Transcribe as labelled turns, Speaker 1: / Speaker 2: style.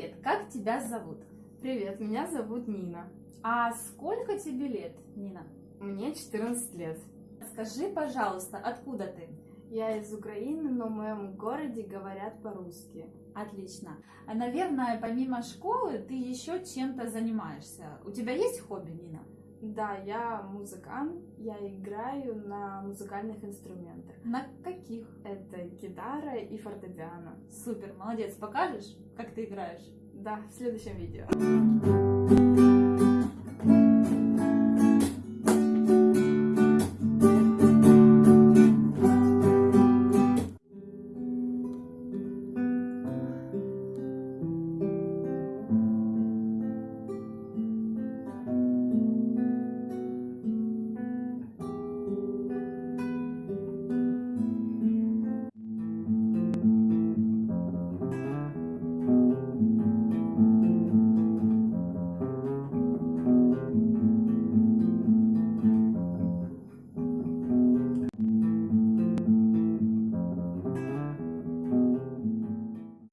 Speaker 1: Привет, как тебя зовут?
Speaker 2: Привет, меня зовут Нина.
Speaker 1: А сколько тебе лет, Нина?
Speaker 2: Мне 14 лет.
Speaker 1: Скажи, пожалуйста, откуда ты?
Speaker 2: Я из Украины, но в моем городе говорят по-русски.
Speaker 1: Отлично. А, Наверное, помимо школы ты еще чем-то занимаешься. У тебя есть хобби, Нина?
Speaker 2: Да, я музыкант, я играю на музыкальных инструментах.
Speaker 1: На каких?
Speaker 2: Это гитара и фортепиано.
Speaker 1: Супер, молодец. Покажешь, как ты играешь?
Speaker 2: Да, в следующем видео.